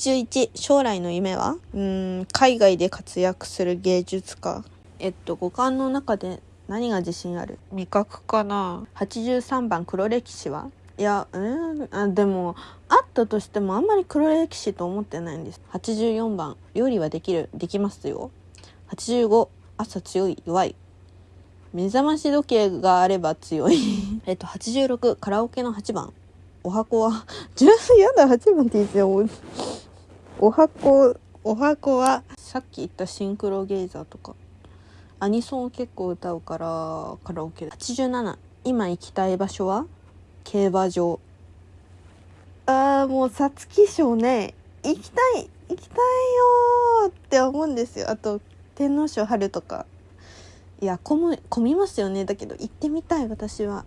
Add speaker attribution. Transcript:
Speaker 1: 81将来の夢は？うーん海外で活躍する芸術家。えっと五感の中で何が自信ある？
Speaker 2: 味覚かな。
Speaker 1: 83番黒歴史は？いやうんあでもあったとしてもあんまり黒歴史と思ってないんです。84番料理はできる？できますよ。85朝強い弱い。目覚まし時計があれば強い。えっと86カラオケの8番。お箱は10やだ8番って言ってよお箱お箱はさっき言ったシンクロゲイザーとか。アニソンを結構歌うからカラオケ。で87今行きたい場所は？競馬場。あーもう皐月賞ね。行きたい行きたいよって思うんですよ。あと天皇賞春とか。いや混む混みますよね。だけど行ってみたい私は。